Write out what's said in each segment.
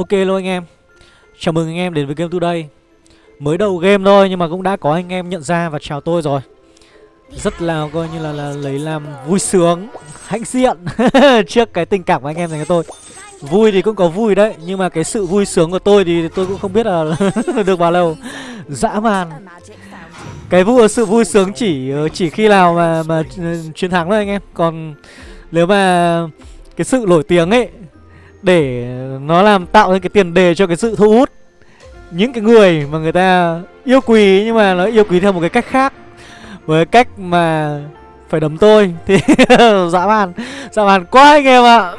Ok luôn anh em. Chào mừng anh em đến với Game Today. Mới đầu game thôi nhưng mà cũng đã có anh em nhận ra và chào tôi rồi. Rất là coi như là, là lấy làm vui sướng Hãnh diện Trước cái tình cảm của anh em dành cho tôi. Vui thì cũng có vui đấy Nhưng mà cái sự vui sướng của tôi thì tôi cũng không biết là được bao lâu. Dã man. Cái vui sự vui sướng chỉ ờ, chỉ khi nào mà mà ừ, chiến thắng thôi anh em. Còn nếu mà cái sự nổi tiếng ấy để nó làm tạo ra cái tiền đề cho cái sự thu hút những cái người mà người ta yêu quý, nhưng mà nó yêu quý theo một cái cách khác. Với cách mà phải đấm tôi thì dã man dã man quá anh em ạ.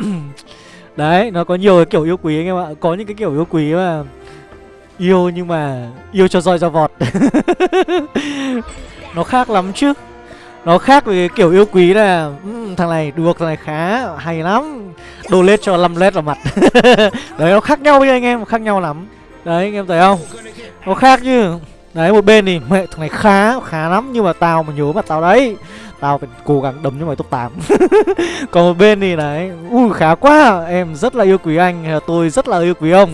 Đấy, nó có nhiều cái kiểu yêu quý anh em ạ. Có những cái kiểu yêu quý mà yêu nhưng mà yêu cho roi cho vọt. Nó khác lắm chứ nó khác với cái kiểu yêu quý là um, thằng này được thằng này khá hay lắm. Đồ lết cho 5 lết vào mặt. Đấy nó khác nhau với anh em khác nhau lắm. Đấy anh em thấy không? Nó khác chứ. Đấy một bên thì mẹ thằng này khá khá lắm nhưng mà tao mà nhớ mặt tao đấy. Tao phải cố gắng đấm cho mày top 8 còn một bên thì đấy ui khá quá. Em rất là yêu quý anh tôi rất là yêu quý ông.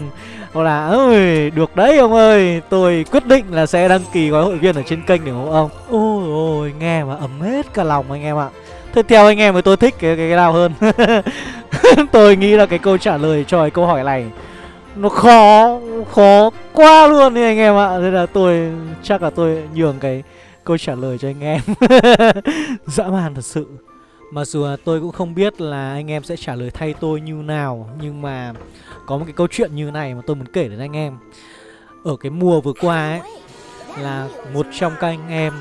Hoặc là ơi được đấy ông ơi. Tôi quyết định là sẽ đăng ký gói hội viên ở trên kênh để ủng hộ ông ôi ôi nghe mà ấm hết cả lòng anh em ạ. Thế theo anh em thì tôi thích cái cái, cái nào hơn? Tôi nghĩ là cái câu trả lời cho cái câu hỏi này Nó khó Khó quá luôn đi anh em ạ. Thế là tôi chắc là tôi nhường cái câu trả lời cho anh em. Dã man thật sự. Mặc dù là tôi cũng không biết là anh em sẽ trả lời thay tôi như nào Nhưng mà có một cái câu chuyện như này mà tôi muốn kể đến anh em. Ở cái mùa vừa qua ấy Là một trong các anh em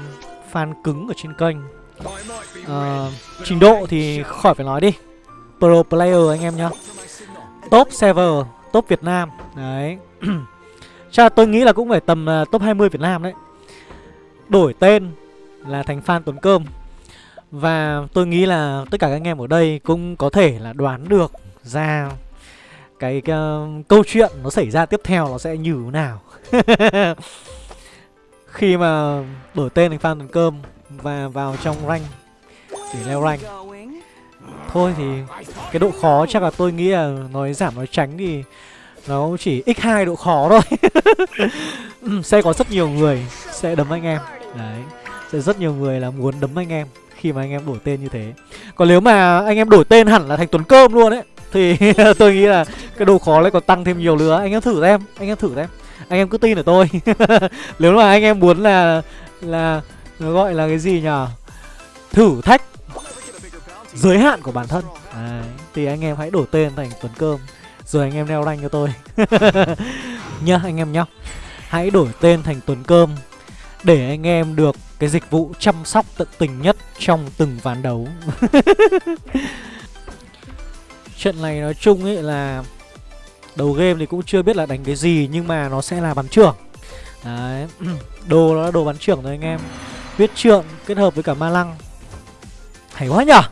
fan cứng ở trên kênh. Uh, Trình độ thì khỏi phải nói đi. Pro player anh em nhá. Top server, top Việt Nam. Đấy. Chắc tôi nghĩ là cũng phải tầm uh, top 20 Việt Nam đấy. Đổi tên là thành fan Tuấn Cơm. Và tôi nghĩ là tất cả các anh em ở đây cũng có thể là đoán được ra cái, cái uh, câu chuyện nó xảy ra tiếp theo nó sẽ như thế nào. Khi mà đổi tên thành fan Tuần Cơm và vào trong rank để leo rank. Thôi thì cái độ khó chắc là tôi nghĩ là nói giảm nói tránh thì nó chỉ x2 độ khó thôi. Ừ, sẽ có rất nhiều người sẽ đấm anh em. Đấy, sẽ rất nhiều người là muốn đấm anh em khi mà anh em đổi tên như thế. Còn nếu mà anh em đổi tên hẳn là thành tuấn cơm luôn ấy, thì tôi nghĩ là cái độ khó lại còn tăng thêm nhiều nữa. Anh em thử xem, anh em thử xem anh em cứ tin ở tôi. Nếu mà anh em muốn là là nó gọi là cái gì nhở thử thách giới hạn của bản thân. À, thì anh em hãy đổi tên thành tuấn cơm rồi anh em leo rank cho tôi. Nhá anh em nhá. Hãy đổi tên thành tuấn cơm để anh em được cái dịch vụ chăm sóc tận tình nhất trong từng ván đấu. Trận này nói chung ấy là đầu game thì cũng chưa biết là đánh cái gì nhưng mà nó sẽ là bắn trưởng. Đấy đồ nó là đồ bắn trưởng rồi anh em. Huyết trượng kết hợp với cả ma lăng. Hay quá nhở?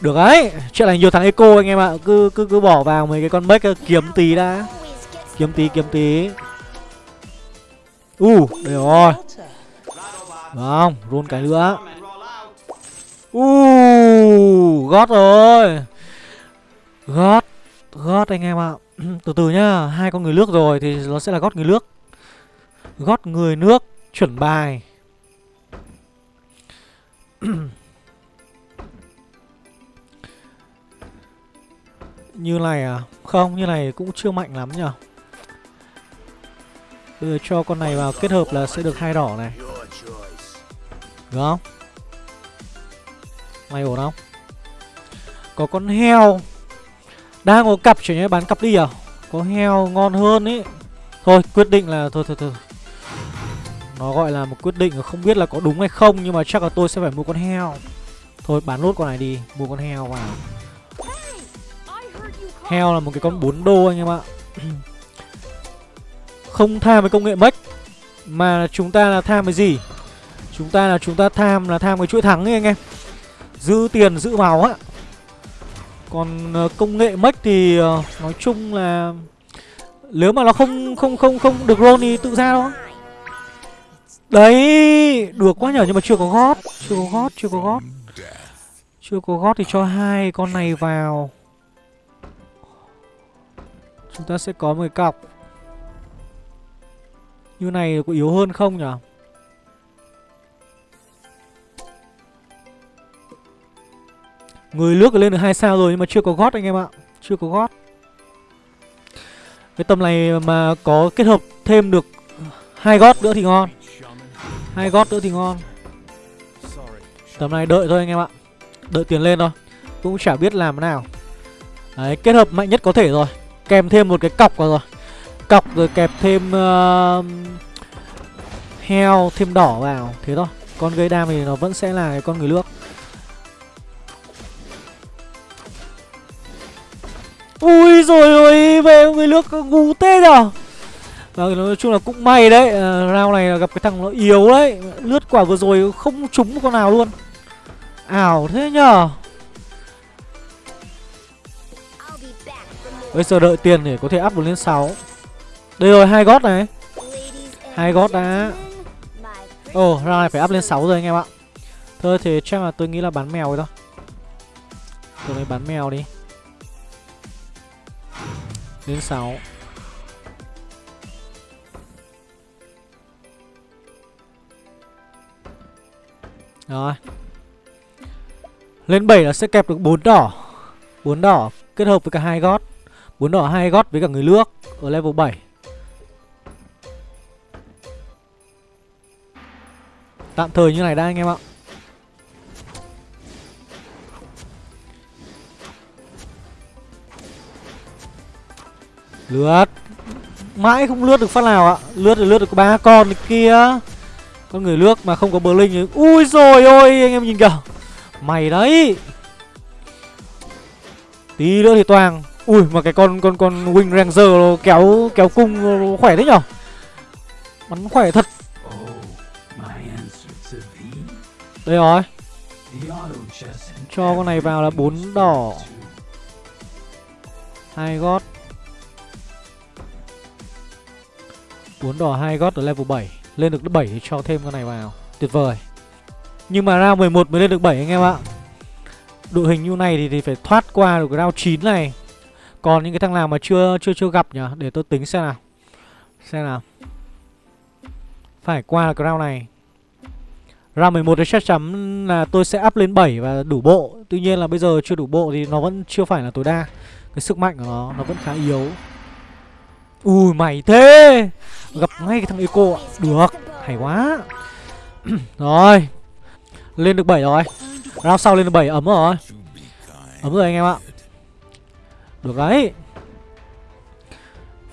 Được đấy chuyện này nhiều thằng eco anh em ạ. Cứ cứ cứ bỏ vào mấy cái con bếch kiếm tí đã. Kiếm tí kiếm tí. U uh, đây rồi. Không run cái nữa. U uh, gót rồi. Gót gót anh em ạ từ từ nhá hai con người nước rồi thì nó sẽ là gót người nước gót người nước chuẩn bài Như này à? Không, như này cũng chưa mạnh lắm nhở Bây giờ cho con này vào kết hợp là sẽ được hai đỏ này Được không? Mày ổn không? Có con heo đang có cặp chuyển nhé bán cặp đi à? Có heo ngon hơn ý. Thôi, quyết định là, thôi thôi thôi. Nó gọi là một quyết định, không biết là có đúng hay không, Nhưng mà chắc là tôi sẽ phải mua con heo. Thôi, bán nốt con này đi, Mua con heo vào. Heo là một cái con 4 đô anh em ạ. Không tham với công nghệ mất Mà chúng ta là tham với gì? Chúng ta là, chúng ta tham là tham cái chuỗi thắng ấy anh em. Giữ tiền, giữ máu á. Còn ờ, công nghệ mech thì ờ, nói chung là Nếu mà nó không không không không được roll thì tự ra đó Đấy Được quá nhở, nhưng mà chưa có gót, Chưa có gót, chưa có gót. Chưa có gót thì cho hai con này vào. Chúng ta sẽ có một cái cọc. Như này có yếu hơn không nhỉ Người nước lên được hai sao rồi nhưng mà chưa có gót anh em ạ. Chưa có gót. Cái tầm này mà có kết hợp thêm được hai gót nữa thì ngon. Hai gót nữa thì ngon. Tầm này đợi thôi anh em ạ. Đợi tiền lên thôi. Cũng chả biết làm thế nào. Đấy kết hợp mạnh nhất có thể rồi. Kèm thêm một cái cọc vào rồi. Cọc rồi kẹp thêm uh, Heo thêm đỏ vào. Thế thôi. Con gây đam thì nó vẫn sẽ là cái con người nước Ui rồi ôi về người nước ngu tê nhở à? và nói chung là cũng may đấy à, Round này là gặp cái thằng nó yếu đấy. Lướt quả vừa rồi không trúng một con nào luôn. Ảo thế nhở Bây giờ đợi tiền để có thể up được lên 6 Đây rồi hai gót này. Hai gót đã. Ồ oh, round này phải up lên 6 rồi anh em ạ. Thôi thì chắc là tôi nghĩ là bán mèo rồi thôi. Tôi mới bán mèo đi đến 6 Rồi. Lên 7 là sẽ kẹp được 4 đỏ. 4 đỏ kết hợp với cả hai gót. 4 đỏ hai gót với cả người nước Ở level 7 Tạm thời như này đã anh em ạ. Lướt. Mãi không lướt được phát nào ạ. Lướt được lướt được ba con kia. Con người lướt mà không có bờ linh Ui rồi ôi, anh em nhìn kìa. Mày đấy. Tí nữa thì toàn. Ui, mà cái con con con Wing Ranger kéo kéo cung khỏe thế nhở? Bắn khỏe thật. Đây rồi. Cho con này vào là bốn đỏ. Hai gót. 4 đỏ hai gót ở level 7 lên được 7 thì cho thêm con này vào. Tuyệt vời. Nhưng mà round 11 mới lên được 7 anh em ạ. Đội hình như này thì, thì phải thoát qua được cái round 9 này. Còn những cái thằng nào mà chưa chưa chưa gặp nhỉ Để tôi tính xem nào. Xem nào. Phải qua được cái round này. Round 11 thì chắc chắn là tôi sẽ up lên 7 và đủ bộ. Tuy nhiên là bây giờ chưa đủ bộ thì nó vẫn chưa phải là tối đa. Cái sức mạnh của nó nó vẫn khá yếu. Ui, mày thế. Gặp ngay cái thằng Eco ạ. Được, Hay quá. Rồi, Lên được 7 rồi. Round sau lên được 7 ấm rồi. Ấm rồi anh em ạ. Được đấy.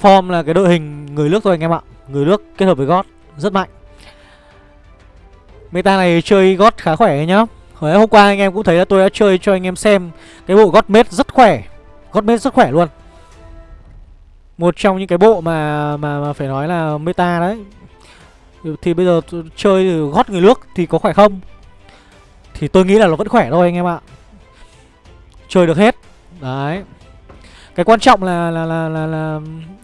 Form là cái đội hình người nước thôi anh em ạ. Người nước kết hợp với gót Rất mạnh. Meta này chơi gót khá khỏe nhá. Hồi hôm qua anh em cũng thấy là tôi đã chơi cho anh em xem Cái bộ gót mết rất khỏe. Gót mết rất khỏe luôn một trong những cái bộ mà mà, mà phải nói là meta đấy. Thì bây giờ chơi gót người nước thì có khỏe không? Thì tôi nghĩ là nó vẫn khỏe thôi anh em ạ. Chơi được hết. Đấy. Cái quan trọng là là là là, là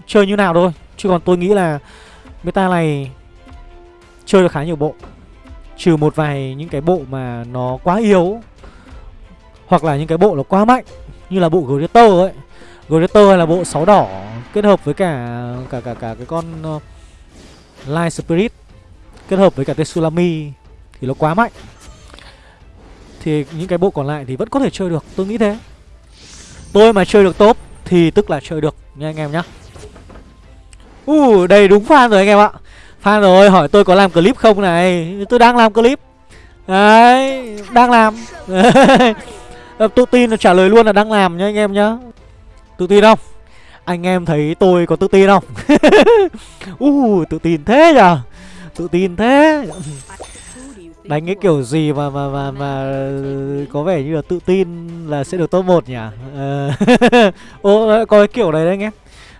chơi như nào thôi. Chứ còn tôi nghĩ là meta này chơi được khá nhiều bộ. Trừ một vài những cái bộ mà nó quá yếu hoặc là những cái bộ nó quá mạnh như là bộ Greater ấy. Greater hay là bộ sáu đỏ kết hợp với cả cả cả cả cái con uh, Light Spirit kết hợp với cả Tsunami thì nó quá mạnh. Thì những cái bộ còn lại thì vẫn có thể chơi được, tôi nghĩ thế. Tôi mà chơi được top thì tức là chơi được nha anh em nhá. Uh, đây đúng fan rồi anh em ạ. Fan rồi, hỏi tôi có làm clip không này. Tôi đang làm clip. Đấy, đang làm. Tự tin là trả lời luôn là đang làm nha anh em nhá. Tự tin không? Anh em thấy tôi có tự tin không? uh, tự tin thế nhở? Tự tin thế. Đánh cái kiểu gì mà mà mà mà có vẻ như là tự tin là sẽ được top 1 nhỉ? Ờ. Ô có cái kiểu này đấy anh em.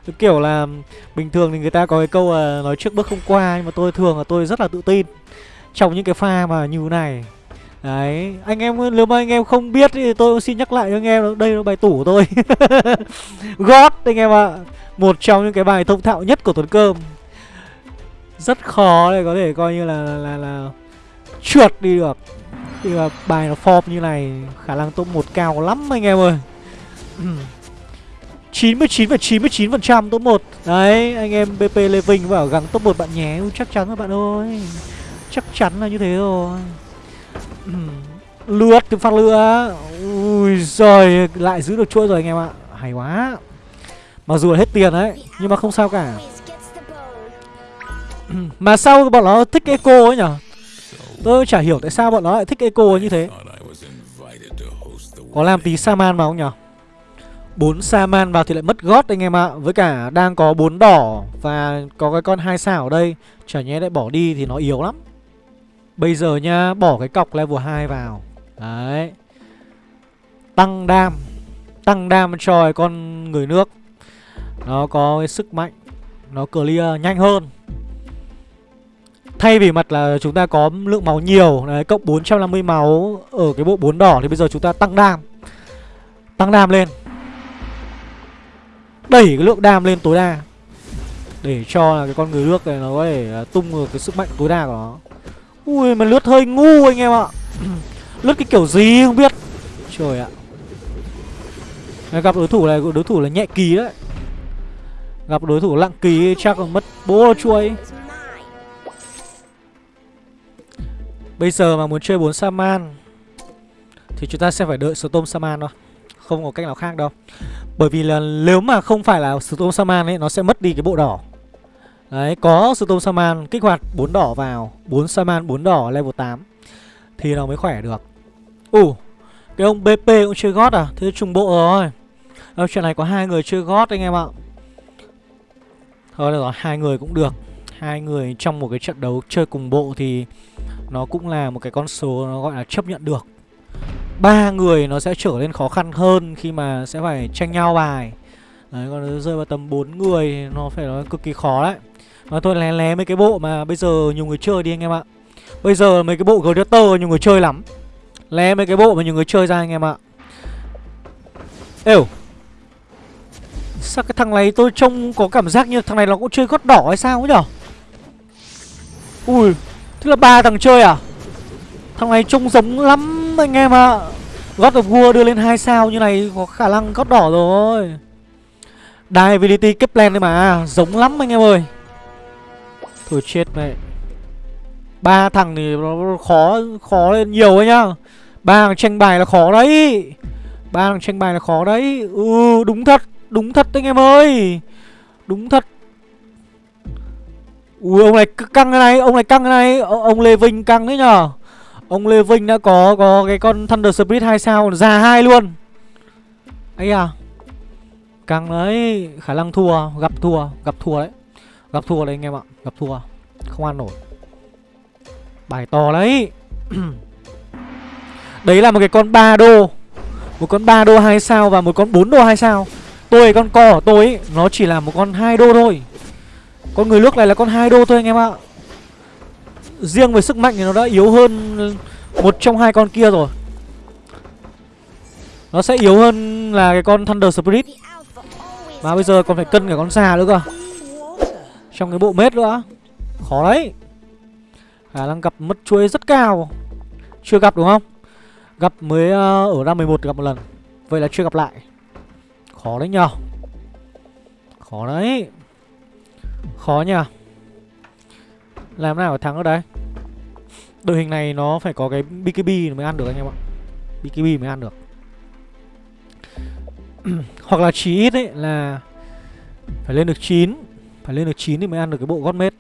Cái kiểu là bình thường thì người ta có cái câu là nói trước bước không qua nhưng mà tôi thường là tôi rất là tự tin trong những cái pha mà như này Đấy, anh em nếu mà anh em không biết thì tôi xin nhắc lại cho anh em đây là bài tủ của tôi. God anh em ạ. À. Một trong những cái bài thông thạo nhất của Tuấn Cơm. Rất khó để có thể coi như là là là, là trượt đi được. Thì mà bài nó form như này khả năng top một cao lắm anh em ơi. 99,99% top 1 Đấy anh em BP Lê Vinh bảo gắng top 1 bạn nhé Chắc chắn rồi bạn ơi Chắc chắn là như thế rồi Lướt cái phát lửa Ui giời, Lại giữ được chuỗi rồi anh em ạ. Hay quá. Mặc dù là hết tiền đấy, Nhưng mà không sao cả. Mà sao bọn nó thích eco ấy nhở? Tôi chả hiểu tại sao bọn nó lại thích eco như thế. Có làm tí Saman vào không nhở? Bốn Saman vào thì lại mất gót anh em ạ. Với cả đang có bốn đỏ Và có cái con hai sao ở đây. Chả nhé lại bỏ đi thì nó yếu lắm. Bây giờ nha Bỏ cái cọc level 2 vào. Đấy. Tăng đam. Tăng đam cho con người nước. Nó có cái sức mạnh. Nó clear nhanh hơn. Thay vì mặt là chúng ta có lượng máu nhiều, Đấy, cộng 450 máu Ở cái bộ 4 đỏ Thì bây giờ chúng ta tăng đam. Tăng đam lên. Đẩy cái lượng đam lên tối đa. Để cho là cái con người nước này nó có thể à, tung được cái sức mạnh tối đa của nó. Ui, mà lướt hơi ngu anh em ạ. Lướt cái kiểu gì không biết. Trời ạ. Gặp đối thủ này, đối thủ là nhẹ kỳ đấy. Gặp đối thủ lặng kỳ chắc là mất bố chuối. Bây giờ mà muốn chơi 4 Saman, Thì chúng ta sẽ phải đợi Storm Saman thôi. Không có cách nào khác đâu. Bởi vì là nếu mà không phải là Storm Saman ấy, Nó sẽ mất đi cái bộ đỏ. Đấy, có Storm Saman kích hoạt 4 đỏ vào 4 Saman 4 đỏ level 8 Thì nó mới khỏe được. Ủ, uh, cái ông BP cũng chơi gót à? Thế trùng bộ rồi. Đâu, chuyện này có hai người chơi gót anh em ạ. Thôi được rồi, hai người cũng được. Hai người trong một cái trận đấu chơi cùng bộ thì nó cũng là một cái con số nó gọi là chấp nhận được. Ba người nó sẽ trở nên khó khăn hơn khi mà sẽ phải tranh nhau bài. Đấy còn nó rơi vào tầm 4 người nó phải nói cực kỳ khó đấy mà thôi, lé lé mấy cái bộ mà bây giờ nhiều người chơi đi anh em ạ. Bây giờ mấy cái bộ gladiator nhiều người chơi lắm. Lé mấy cái bộ mà nhiều người chơi ra anh em ạ. Êu. Sao cái thằng này tôi trông có cảm giác như thằng này nó cũng chơi gót đỏ hay sao ấy nhở? Ui, Thế là ba thằng chơi à? Thằng này trông giống lắm anh em ạ. À. God of War đưa lên hai sao như này Có khả năng gót đỏ rồi. Divinity Kepler đấy mà, Giống lắm anh em ơi. Thôi chết mẹ ba thằng thì nó khó khó lên nhiều ấy nhá ba thằng tranh bài là khó đấy ba thằng tranh bài là khó đấy ừ đúng thật đúng thật anh em ơi đúng thật Ui ông này căng cái này, ông này căng cái này, o ông Lê Vinh căng đấy nhở. Ông Lê Vinh đã có có cái con Thunder Spirit 2 sao già hai luôn. ấy à. Căng đấy, khả năng thua, gặp thua, gặp thua đấy. Gặp thua đấy anh em ạ, gặp thua. Không ăn nổi. Bài to đấy. đấy là một cái con 3 đô. Một con 3 đô 2 sao và một con 4 đô 2 sao. Tôi con co của tôi ấy, nó chỉ là một con 2 đô thôi. Con người nước này là con 2 đô thôi anh em ạ Riêng về sức mạnh thì nó đã yếu hơn Một trong hai con kia rồi Nó sẽ yếu hơn là cái con Thunder Spirit Mà bây giờ còn phải cân cả con già nữa cơ trong cái bộ mết nữa. Khó đấy. Khả năng gặp mất chuối rất cao. Chưa gặp đúng không? Gặp mới uh, ở ra 11 gặp một lần. Vậy là chưa gặp lại. Khó đấy nhờ. Khó đấy. Khó nhờ. Làm nào để thắng ở đây? Đội hình này nó phải có cái BKB mới ăn được anh em ạ. BKB mới ăn được. Hoặc là chí ít ấy là Phải lên được 9 phải lên được 9 thì mới ăn được cái bộ gót mết.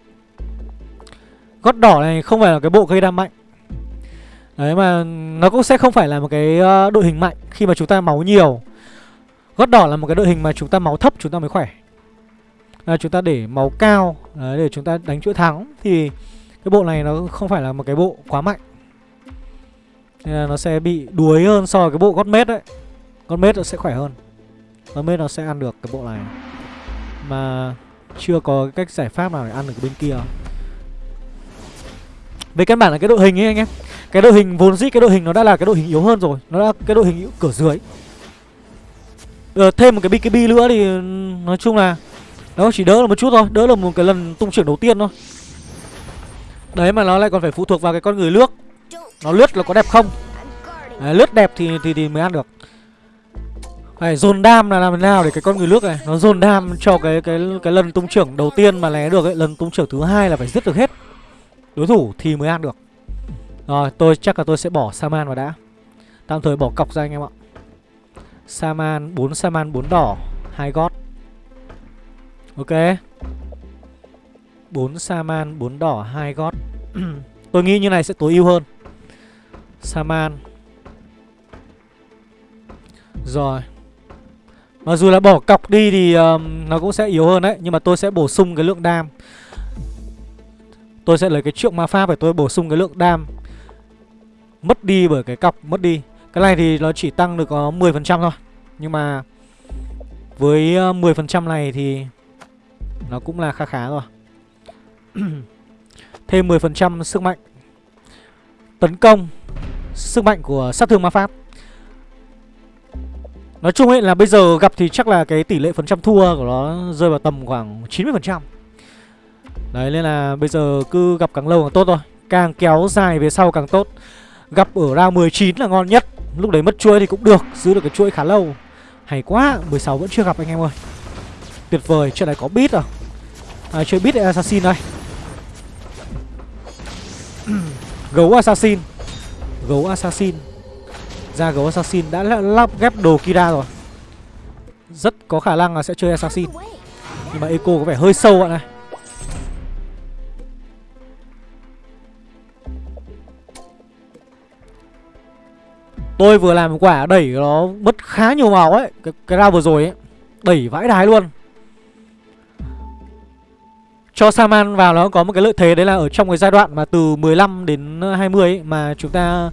Gót đỏ này không phải là cái bộ gây đam mạnh. Đấy mà nó cũng sẽ không phải là một cái ờ, đội hình mạnh Khi mà chúng ta máu nhiều. Gót đỏ là một cái đội hình mà chúng ta máu thấp chúng ta mới khỏe. Là chúng ta để máu cao đấy, để chúng ta đánh chuỗi thắng thì cái bộ này nó không phải là một cái bộ quá mạnh. Nên là nó sẽ bị đuối hơn so với cái bộ gót mết đấy. Gót mết nó sẽ khỏe hơn. Gót mết nó sẽ ăn được cái bộ này. Mà chưa có cách giải pháp nào để ăn được bên kia. Về căn bản là cái đội hình ấy anh em. Cái đội hình vốn dĩ cái đội hình nó đã là cái đội hình yếu hơn rồi. Nó đã cái đội hình cửa dưới. Ờ, thêm một cái BKB nữa thì nói chung là nó chỉ đỡ là một chút thôi. Đỡ là một cái lần tung trưởng đầu tiên thôi. Đấy mà nó lại còn phải phụ thuộc vào cái con người lướt. Nó lướt là có đẹp không? Đấy, Lướt đẹp thì, thì thì mới ăn được. Phải dồn đam là làm thế nào để cái con người nước này, Nó dồn đam cho cái cái cái lần tung trưởng đầu tiên mà lé được ấy, Lần tung trưởng thứ hai là phải giết được hết. Đối thủ thì mới ăn được. Rồi, tôi, chắc là tôi sẽ bỏ Saman vào đã. Tạm thời bỏ cọc ra anh em ạ. Saman 4 Saman 4 đỏ, hai gót. Ok. 4 Saman 4 đỏ, hai gót. Tôi nghĩ như này sẽ tối ưu hơn. Saman. Rồi. Mặc dù là bỏ cọc đi thì um, nó cũng sẽ yếu hơn đấy Nhưng mà tôi sẽ bổ sung cái lượng đam. Tôi sẽ lấy cái trượng ma pháp để tôi bổ sung cái lượng đam. Mất đi bởi cái cọc mất đi. Cái này thì nó chỉ tăng được ờ, có 10% thôi. Nhưng mà Với ờ, 10% này thì Nó cũng là khá khá rồi. Thêm 10% sức mạnh. Tấn công Sức mạnh của sát thương ma pháp. Nói chung ấy là bây giờ gặp thì chắc là cái tỷ lệ phần trăm thua của nó rơi vào tầm khoảng 90% Đấy nên là bây giờ cứ gặp càng lâu càng tốt thôi. Càng kéo dài về sau càng tốt. Gặp ở round 19 là ngon nhất. Lúc đấy mất chuỗi thì cũng được Giữ được cái chuỗi khá lâu. Hay quá 16 vẫn chưa gặp anh em ơi. Tuyệt vời Chuyện này có bit à? À, Chơi bit assassin đây? Gấu assassin. Gấu assassin. Ra gấu assassin đã lắp ghép đồ Kira rồi. Rất có khả năng là sẽ chơi assassin. Nhưng mà eco có vẻ hơi sâu bạn này. Tôi vừa làm quả đẩy nó mất khá nhiều máu ấy. Cái, cái round vừa rồi ấy Đẩy vãi đái luôn. Cho Saman vào nó có một cái lợi thế đấy là ở trong cái giai đoạn mà từ 15 đến 20 ấy mà chúng ta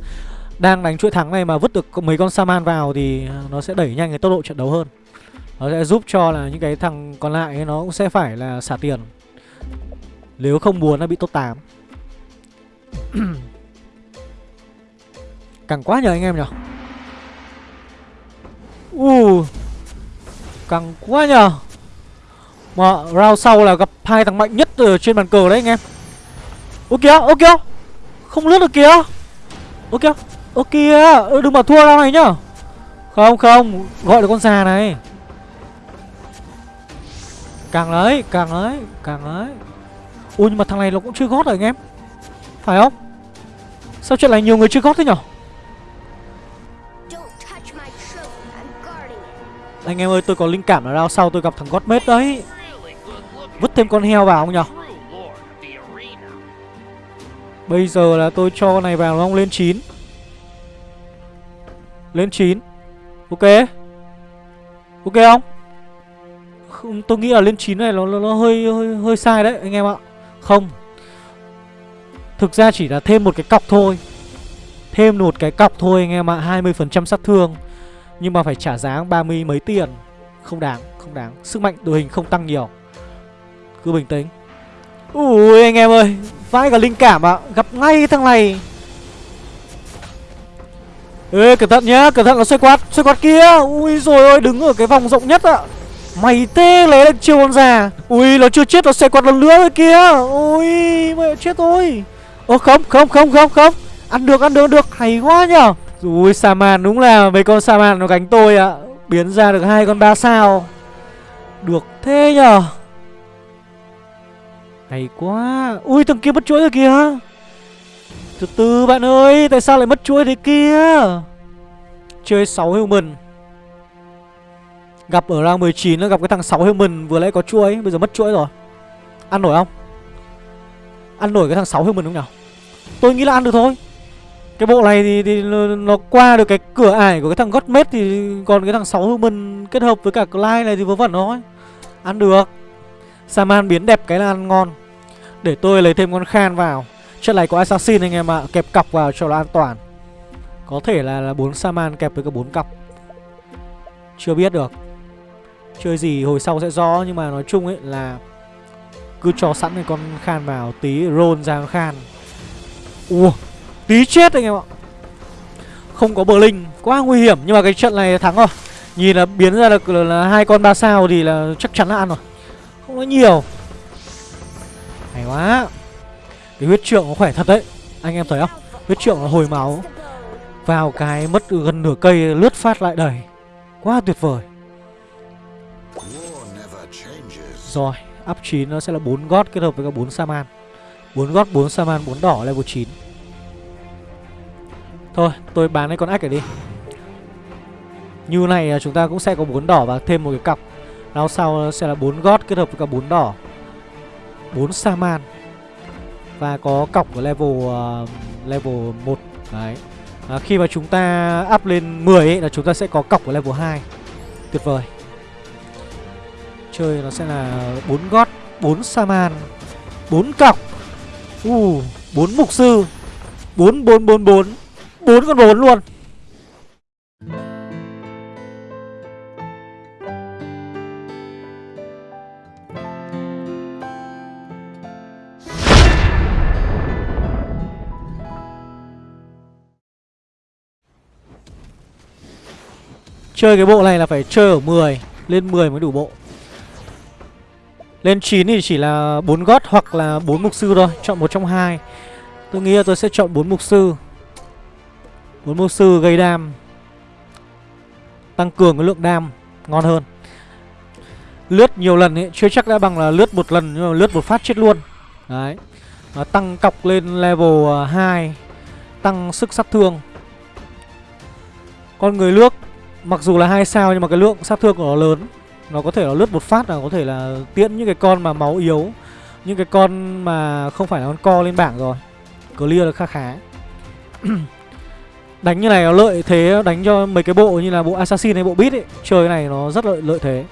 đang đánh chuỗi thắng này mà vứt được mấy con Saman vào thì nó sẽ đẩy nhanh cái tốc độ trận đấu hơn. Nó sẽ giúp cho là những cái thằng còn lại ấy, nó cũng sẽ phải là xả tiền. Nếu không muốn nó bị top 8. Căng quá nhờ anh em nhở Uh Căng quá nhờ mà round sau là gặp hai thằng mạnh nhất ở trên bàn cờ đấy anh em Ô kìa, ô kìa Không lướt được kìa Ô kìa, ô kìa Đừng bảo thua round này nhá. Không, không Gọi được con già này. Càng đấy, càng đấy, càng đấy Ui nhưng mà thằng này nó cũng chưa gót rồi anh em. Phải không? Sao chuyện này nhiều người chưa gót thế nhở? Anh em ơi tôi có linh cảm là round sau tôi gặp thằng gót mết đấy. Vứt thêm con heo vào không nhở? Bây giờ là tôi cho này vào nó lên 9 lên 9 Ok. Ok không? Không, Tôi nghĩ là lên 9 này nó, nó, nó hơi, hơi hơi sai đấy anh em ạ. Không. Thực ra chỉ là thêm một cái cọc thôi. Thêm một cái cọc thôi anh em ạ 20% sát thương. Nhưng mà phải trả giá 30 mấy tiền. Không đáng, không đáng. Sức mạnh đội hình không tăng nhiều. Cứ bình tĩnh. Ui anh em ơi. Vãi cả linh cảm ạ. À. Gặp ngay thằng này. Ê, cẩn thận nhá, Cẩn thận nó xoay quạt Xoay quạt kia. Ui rồi ơi đứng ở cái vòng rộng nhất ạ. À. Mày tê lấy được chiều con già. Ui, nó chưa chết, nó xoay quạt lần nữa rồi kia Ui, mẹ chết tôi Ô không không không không không. Ăn được ăn được được. Hay quá nhở Ui Saman đúng là mấy con Saman nó gánh tôi ạ. À. Biến ra được hai con ba sao. Được thế nhở hay quá. Ui, thằng kia mất chuỗi rồi kìa. Từ từ bạn ơi Tại sao lại mất chuỗi thế kia? Chơi 6 human. Gặp ở round 19 nó gặp cái thằng 6 human Vừa nãy có chuỗi Bây giờ mất chuỗi rồi. Ăn nổi không? Ăn nổi cái thằng 6 human không nào? Tôi nghĩ là ăn được thôi. Cái bộ này thì, thì nó qua được cái cửa ải của cái thằng Godmate Thì còn cái thằng 6 human kết hợp với cả Clyde này thì vớ vẩn thôi. Ăn được. Saman biến đẹp cái là ăn ngon. Để tôi lấy thêm con khan vào. Trận này có assassin anh em ạ à. Kẹp cặp vào cho nó an toàn. Có thể là, là 4 saman kẹp với cả bốn cặp Chưa biết được. Chơi gì hồi sau sẽ rõ Nhưng mà nói chung ấy là Cứ cho sẵn cái con khan vào Tí roll ra con khan. Ủa Tí chết anh em ạ. Không có bờ linh Quá nguy hiểm Nhưng mà cái trận này thắng rồi. Nhìn là biến ra được là hai con ba sao Thì là chắc chắn là ăn rồi. Không nói nhiều. Hay quá. Cái huyết trượng nó khỏe thật đấy. Anh em thấy không? Huyết trượng nó hồi máu. Vào cái mất gần nửa cây, lướt phát lại đầy. Quá tuyệt vời. Rồi Up 9 nó sẽ là 4 gót kết hợp với cả 4 Saman 4 gót 4 Saman 4 đỏ, level 9 Thôi, tôi bán cái con ách này đi. Như này chúng ta cũng sẽ có 4 đỏ và thêm một cái cặp. Lao sau sẽ là 4 gót kết hợp với cả 4 đỏ. 4 Saman và có cọc ở level uh, level 1 Đấy. À, Khi mà chúng ta up lên 10 ấy, là chúng ta sẽ có cọc ở level 2 Tuyệt vời. Chơi nó sẽ là 4 gót 4 Saman 4 cọc. U, uh, 4 mục sư 4 4 4 4 4 con 4 luôn. Chơi cái bộ này là phải chơi ở 10 Lên 10 mới đủ bộ. Lên 9 thì chỉ là 4 gót hoặc là 4 mục sư thôi Chọn một trong hai. Tôi nghĩ là tôi sẽ chọn 4 mục sư. 4 mục sư gây đam Tăng cường cái lượng đam Ngon hơn. Lướt nhiều lần ấy Chưa chắc đã bằng là lướt một lần Nhưng mà lướt một phát chết luôn. Đấy à, Tăng cọc lên level à, 2 Tăng sức sát thương. Con người lướt Mặc dù là hai sao nhưng mà cái lượng sát thương của nó lớn. Nó có thể là lướt một phát là có thể là tiễn những cái con mà máu yếu, Những cái con mà không phải là con co lên bảng rồi. Clear được khá khá. Đánh như này nó lợi thế, đánh cho mấy cái bộ như là bộ Assassin hay bộ Beat ấy, Chơi cái này nó rất lợi lợi thế.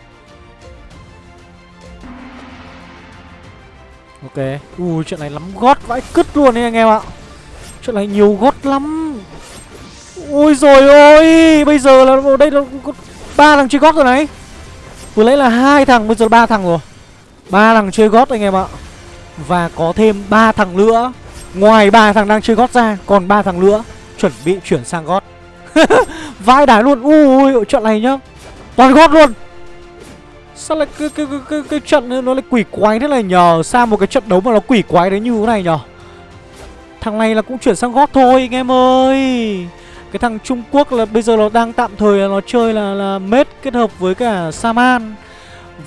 Ok. Ui, chuyện này lắm gót vãi cứt luôn đấy anh em ạ. Chuyện này nhiều gót lắm. Ôi rồi ôi Bây giờ là ở đây là có ba thằng chơi gót rồi này. Vừa lấy là hai thằng Bây giờ ba thằng rồi. Ba thằng chơi gót anh em ạ. Và có thêm ba thằng nữa. Ngoài ba thằng đang chơi gót ra Còn ba thằng nữa Chuẩn bị chuyển sang gót. Vai đái luôn. Ui trận này nhá. Toàn gót luôn. Sao lại cái, cái, cái, cái, cái trận nó lại quỷ quái thế này nhờ? Sao một cái trận đấu mà nó quỷ quái đấy như thế này nhờ? Thằng này là cũng chuyển sang gót thôi anh em ơi cái thằng Trung Quốc là bây giờ nó đang tạm thời là nó chơi là là mết kết hợp với cả Saman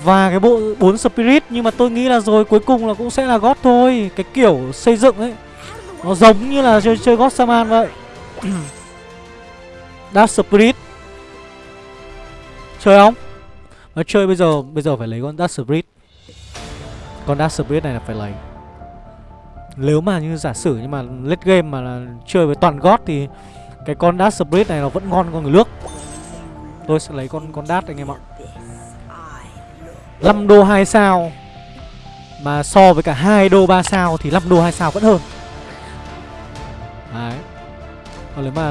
và cái bộ 4 Spirit nhưng mà tôi nghĩ là rồi, cuối cùng là cũng sẽ là gót thôi. Cái kiểu xây dựng ấy, nó giống như là chơi chơi gót Saman vậy. Dark Spirit. Chơi không? Nó chơi bây giờ bây giờ phải lấy con Dark Spirit. Con Dark Spirit này là phải lấy. Nếu mà như giả sử nhưng mà late game mà là chơi với toàn gót thì cái con Dash Spirit này nó vẫn ngon con người nước. Tôi sẽ lấy con con Dash anh em ạ. 5 đô 2 sao. Mà so với cả 2 đô 3 sao Thì 5 đô 2 sao vẫn hơn. Đấy. Còn nếu mà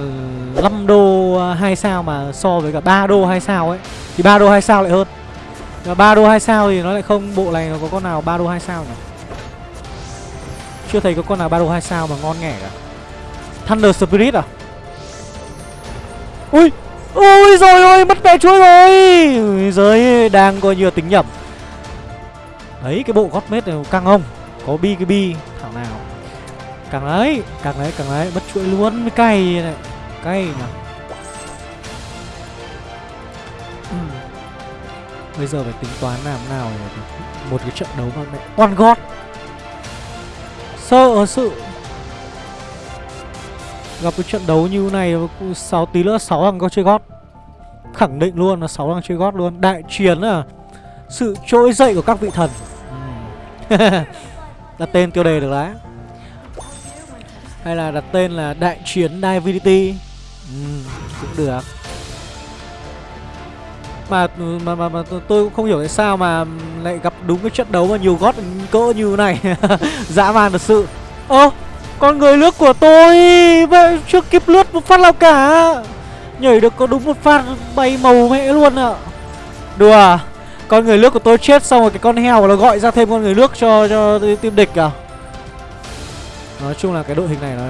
5 đô 2 sao mà so với cả 3 đô 2 sao ấy, Thì 3 đô 2 sao lại hơn. Nhưng mà 3 đô 2 sao thì nó lại không, Bộ này nó có con nào 3 đô 2 sao nhỉ? Chưa thấy có con nào 3 đô 2 sao mà ngon nghẻ cả. Thunder Spirit à? Ui Ui rồi ôi mất mẹ chuối rồi. Ui giời, đang coi như tính nhầm. Đấy, cái bộ gót mết này căng không? Có bi cái bi, thằng nào? Càng đấy Càng đấy càng đấy Mất chuỗi luôn. Mới cay này, Cay nhỉ? Ừ. Bây giờ phải tính toán làm nào để Một cái trận đấu mà mẹ Toàn gót. Sợ sự Gặp cái trận đấu như này 6 tí nữa 6 thằng có chơi gót. Khẳng định luôn là 6 thằng chơi gót luôn. Đại chiến à Sự trỗi dậy của các vị thần. Ừ. Đặt tên tiêu đề được đấy. Hay là đặt tên là Đại chiến Divinity. Ừ, Cũng được. Mà, mà mà mà tôi cũng không hiểu tại sao mà lại gặp đúng cái trận đấu mà nhiều gót cỡ như này. Dã man thật sự. Ơ con người lướt của tôi. Vậy chưa kịp lướt một phát nào cả. Nhảy được có đúng một phát bay màu mẹ luôn ạ. À. Đùa à? Con người lướt của tôi chết xong rồi cái con heo nó gọi ra thêm con người lướt cho cho team địch à? Nói chung là cái đội hình này nó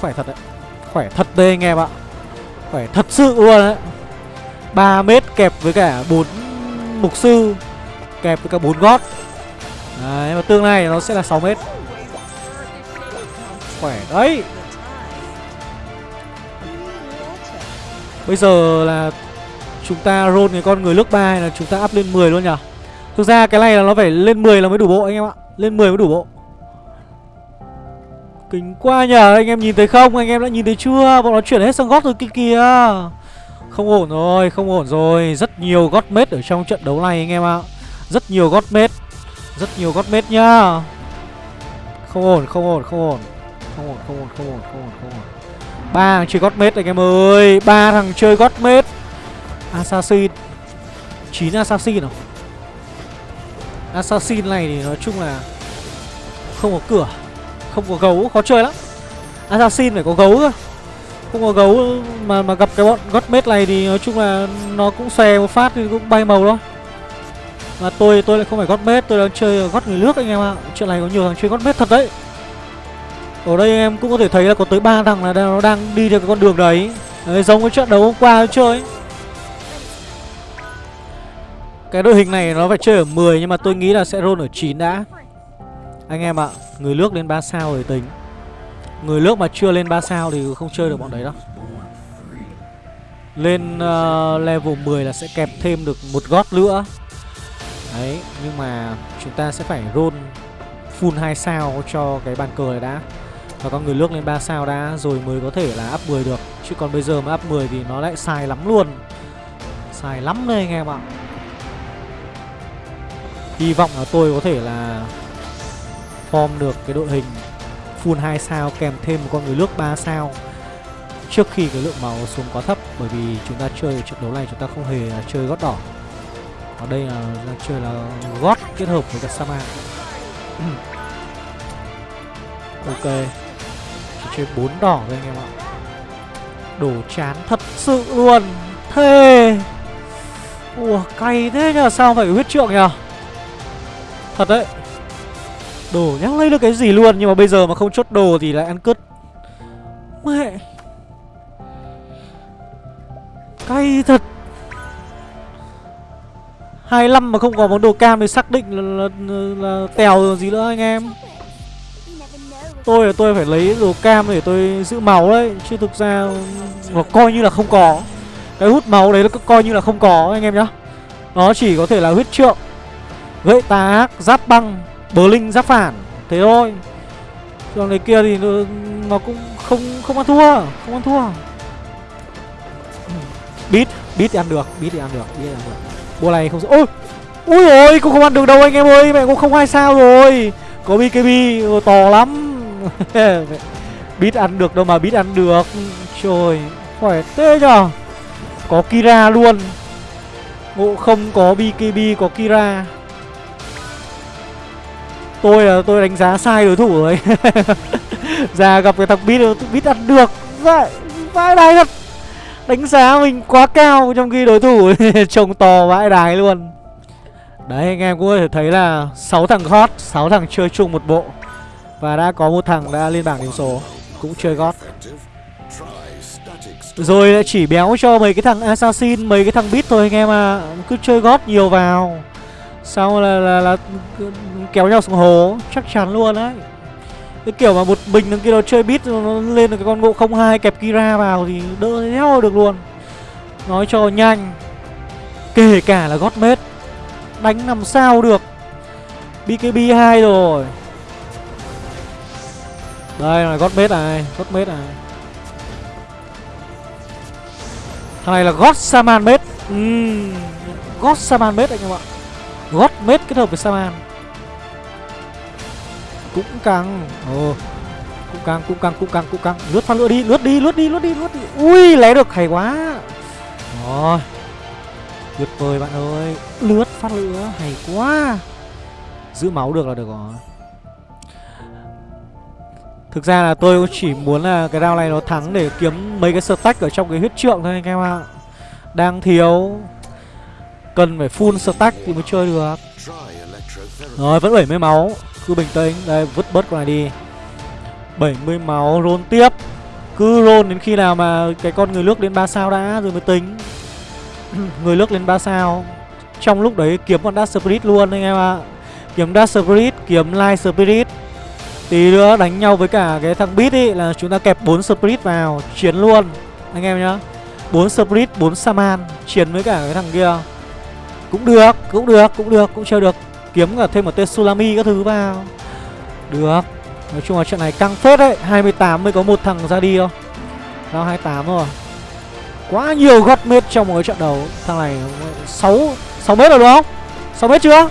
khỏe thật đấy. Khỏe thật đây anh em ạ. Khỏe thật sự luôn đấy. 3 mét kẹp với cả bốn mục sư, Kẹp với cả bốn gót. Đấy, và tương lai nó sẽ là 6 mét khỏe đấy. Bây giờ là Chúng ta roll cái con người nước 3 hay là chúng ta up lên 10 luôn nhỉ? Thực ra cái này là nó phải lên 10 là mới đủ bộ anh em ạ. Lên 10 mới đủ bộ. Kính quá nhờ, anh em nhìn thấy không? Anh em đã nhìn thấy chưa? Bọn nó chuyển hết sang gót rồi kia kìa. Không ổn rồi, không ổn rồi. Rất nhiều gót mết ở trong trận đấu này anh em ạ. Rất nhiều gót mết. Rất nhiều gót mết nhá. Không ổn không ổn không ổn. Không ổn không ổn không ổn không ổn không ổn ba thằng chơi gót mết anh em ơi. Ba thằng chơi gót mết. Assassin. 9 Assassin rồi Assassin này thì nói chung là Không có cửa, Không có gấu, khó chơi lắm. Assassin phải có gấu cơ. Không có gấu mà mà gặp cái bọn gót mết này thì nói chung là Nó cũng xòe một phát thì cũng bay màu thôi. Mà tôi tôi lại không phải gót mết, Tôi đang chơi gót người nước anh em ạ. Chuyện này có nhiều thằng chơi gót mết thật đấy. Ở đây em cũng có thể thấy là có tới ba thằng là nó đang đi theo cái con đường đấy. Đấy, giống cái trận đấu hôm qua chơi. Cái đội hình này nó phải chơi ở 10 nhưng mà tôi nghĩ là sẽ roll ở 9 đã. Anh em ạ, người nước lên 3 sao rồi tính. Người nước mà chưa lên 3 sao thì không chơi được bọn đấy đâu. Lên uh, level 10 là sẽ kẹp thêm được một gót nữa. Đấy, nhưng mà chúng ta sẽ phải roll full 2 sao cho cái bàn cờ này đã. Và con người nước lên 3 sao đã, rồi mới có thể là up 10 được. Chứ còn bây giờ mà up 10 thì nó lại xài lắm luôn. Xài lắm đây anh em ạ. Hy vọng là tôi có thể là form được cái đội hình full 2 sao, kèm thêm một con người nước 3 sao trước khi cái lượng máu xuống quá thấp. Bởi vì chúng ta chơi trận đấu này chúng ta không hề chơi gót đỏ. Ở đây là đang chơi là gót kết hợp với cả Saman ok. Chỉ chơi bốn đỏ thôi anh em ạ. Đổ chán thật sự luôn. Thề ủa cay thế nhờ sao phải huyết trượng nhờ? Thật đấy. Đồ nhắc lấy được cái gì luôn Nhưng mà bây giờ mà không chốt đồ thì lại ăn cứt. Mẹ. Cay thật. 25 mà không có món đồ cam thì xác định là, là, là, là tèo gì nữa anh em. Tôi là tôi phải lấy đồ cam để tôi giữ máu đấy Chứ thực ra nó coi như là không có. Cái hút máu đấy nó coi như là không có anh em nhá. Nó chỉ có thể là huyết trượng Gậy tà ác, giáp băng, bờ linh, giáp phản Thế thôi. Còn này kia thì nó, nó cũng không không ăn thua Không ăn thua. Bít, bít thì ăn được, bít thì ăn được, bít thì ăn được. Bùa này không... Ôi! Ui ôi, cũng không ăn được đâu anh em ơi Mẹ cũng không hai sao rồi. Có BKB ờ, to lắm. Bít ăn được đâu mà bít ăn được. Trời, khỏe thế nhở Có Kira luôn. Ngộ không có BKB, có Kira. Tôi là tôi đánh giá sai đối thủ rồi. Ra gặp cái thằng Bít Bít ăn được. Vậy Vãi đài thật. Đánh giá mình quá cao Trong khi đối thủ trông to vãi đài luôn. Đấy anh em cũng có thể thấy là 6 thằng hot 6 thằng chơi chung một bộ. Và đã có một thằng đã lên bảng điểm số Cũng chơi gót. Rồi lại chỉ béo cho mấy cái thằng assassin Mấy cái thằng bit thôi anh em à Cứ chơi gót nhiều vào. Sau là, là, là kéo nhau xuống hố Chắc chắn luôn đấy. Cái kiểu mà một bình thằng kia nó chơi bit Nó lên được cái con ngộ không hai kẹp Kira vào Thì đỡ theo được luôn. Nói cho nhanh. Kể cả là gót mết. Đánh làm sao được. BKB 2 rồi. Đây là gót mết này Gót mết này. Thằng này là gót Saman mết uhm, gót Saman mết anh em ạ. Gót mết kết hợp với Saman. Cũng căng. Ồ cũng căng cũng căng cũng căng cũng căng. Lướt phát lửa đi lướt đi lướt đi lướt đi lướt đi. Ui lé được hay quá. Rồi tuyệt vời bạn ơi. Lướt phát lửa hay quá. Giữ máu được là được rồi. Thực ra là tôi chỉ muốn là cái round này nó thắng để kiếm mấy cái stack ở trong cái huyết trượng thôi anh em ạ. Đang thiếu. Cần phải full stack thì mới chơi được. Rồi vẫn 70 máu. Cứ bình tĩnh. Đây vứt bớt con này đi. 70 máu roll tiếp. Cứ roll đến khi nào mà cái con người nước lên 3 sao đã rồi mới tính. Người nước lên 3 sao. Trong lúc đấy kiếm con Dark Spirit luôn anh em ạ. Kiếm Dark Spirit, kiếm Light Spirit. Tí nữa đánh nhau với cả cái thằng Beat ý là chúng ta kẹp 4 Spirit vào Chiến luôn. Anh em nhá. 4 Spirit, 4 Saman Chiến với cả cái thằng kia. Cũng được, cũng được, cũng được, cũng chơi được. Kiếm cả thêm một tên Sulami các thứ vào. Được. Nói chung là trận này căng phết đấy. 28 mới có một thằng ra đi thôi. Round 28 rồi. Quá nhiều gót mết trong một cái trận đấu. Thằng này 6 6 mét rồi đúng không? 6 mét chưa?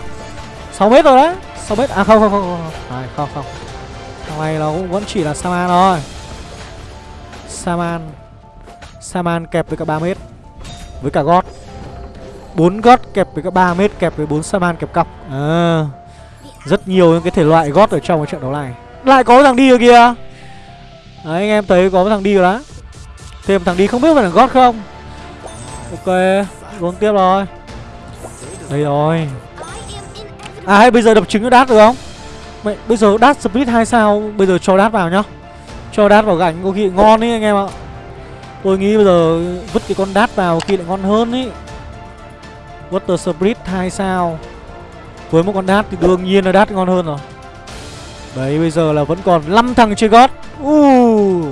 6 mét rồi đấy. 6 mét À không không không không À, không, không. Thằng này nó cũng vẫn chỉ là Saman thôi. Saman. Saman kẹp với cả 3 mét. Với cả gót 4 gót kẹp với cả 3 mét kẹp với 4 Saman kẹp cọc. À, Rất nhiều những cái thể loại gót ở trong cái trận đấu này. Lại có thằng đi rồi kìa. Đấy anh em thấy có thằng đi rồi đó. Thêm thằng đi không biết phải là gót không? Ok Luôn tiếp rồi. Đây rồi. À hay bây giờ đập trứng cho đát được không? Mày, Bây giờ đát split 2 sao? Bây giờ cho đát vào nhá. Cho đát vào gánh có khi ngon ấy anh em ạ. Tôi nghĩ bây giờ vứt cái con đát vào khi lại ngon hơn ý. Water Split 2 sao. Với một con đát thì đương nhiên là đát ngon hơn rồi. Đấy bây giờ là vẫn còn 5 thằng chơi gót. Uh,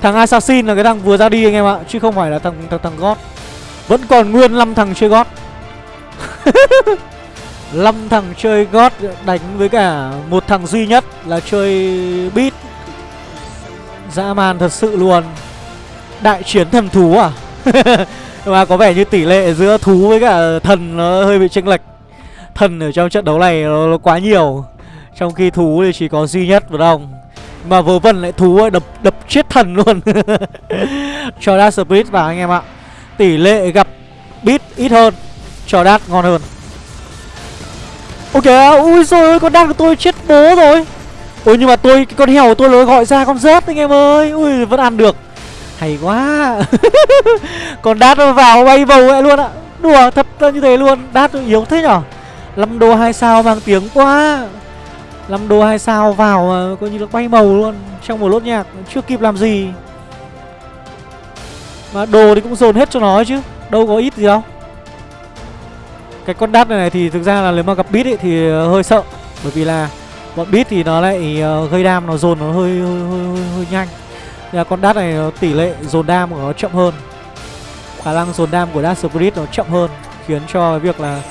Thằng Assassin là cái thằng vừa ra đi anh em ạ Chứ không phải là thằng thằng, thằng gót. Vẫn còn nguyên 5 thằng chơi gót. 5 thằng chơi gót đánh với cả một thằng duy nhất là chơi beat. Dã man thật sự luôn. Đại chiến thần thú à? Mà có vẻ như tỷ lệ giữa thú với cả thần nó hơi bị chênh lệch. Thần ở trong trận đấu này nó, nó quá nhiều. Trong khi thú thì chỉ có duy nhất phải không Mà vớ vẩn lại thú ấy, đập đập chết thần luôn. Cho Dark Spirit vào anh em ạ. Tỷ lệ gặp beat ít hơn Cho Dark ngon hơn. Ok, ui rồi ơi, con đang của tôi chết bố rồi. Ôi nhưng mà tôi, cái con heo của tôi nó gọi ra con rớt anh em ơi. Ui, vẫn ăn được. Hay quá. Còn đát nó vào bay bầu vậy luôn ạ. Đùa thật là như thế luôn. Đát yếu thế nhở? 5 đô 2 sao mang tiếng quá. 5 đô 2 sao vào mà coi như nó bay màu luôn Trong một lốt nhạc. Chưa kịp làm gì. Mà đồ thì cũng dồn hết cho nó chứ. Đâu có ít gì đâu. Cái con đắt này, này thì thực ra là nếu mà gặp bit ấy thì ờ, hơi sợ. Bởi vì là bọn bit thì nó lại ờ, gây đam nó dồn nó hơi hơi, hơi, hơi, hơi nhanh. Là con đắt này tỷ lệ dồn đam của nó chậm hơn. Khả năng dồn đam của Dark Spirit nó chậm hơn Khiến cho cái việc là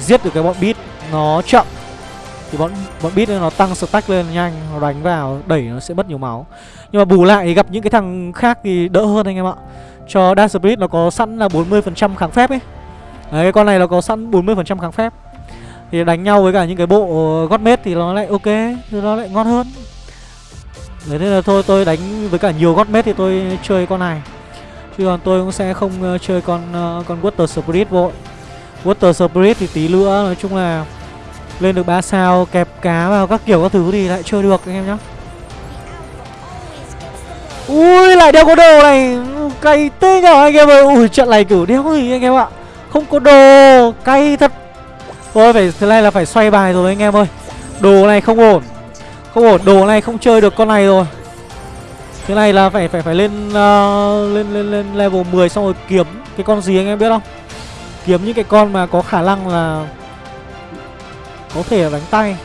giết được cái bọn bit nó chậm. Thì bọn bọn bit nó tăng stack lên nhanh Nó đánh vào đẩy nó sẽ mất nhiều máu. Nhưng mà bù lại thì gặp những cái thằng khác thì đỡ hơn anh em ạ. Cho Dark Spirit nó có sẵn là 40% kháng phép ấy. Đấy cái con này nó có sẵn 40% kháng phép. Thì đánh nhau với cả những cái bộ ờ, Godmate thì nó lại ok Thì nó lại ngon hơn. Đấy nên là thôi tôi đánh với cả nhiều gót mét thì tôi chơi con này. Chứ còn tôi cũng sẽ không uh, chơi con uh, con Water Spirit vội. Water Spirit thì tí nữa nói chung là Lên được 3 sao kẹp cá vào các kiểu các thứ thì lại chơi được anh em nhá. Ui lại đeo có đồ này. Cày tê nhở anh em ơi. Ui trận này cử đeo gì anh em ạ? Không có đồ Cay thật Thôi phải thế này là phải xoay bài rồi anh em ơi Đồ này không ổn không ổn, đồ này không chơi được con này rồi thế này là phải phải phải lên uh, lên lên lên level 10 xong rồi kiếm cái con gì anh em biết không? Kiếm những cái con mà có khả năng là có thể đánh tay.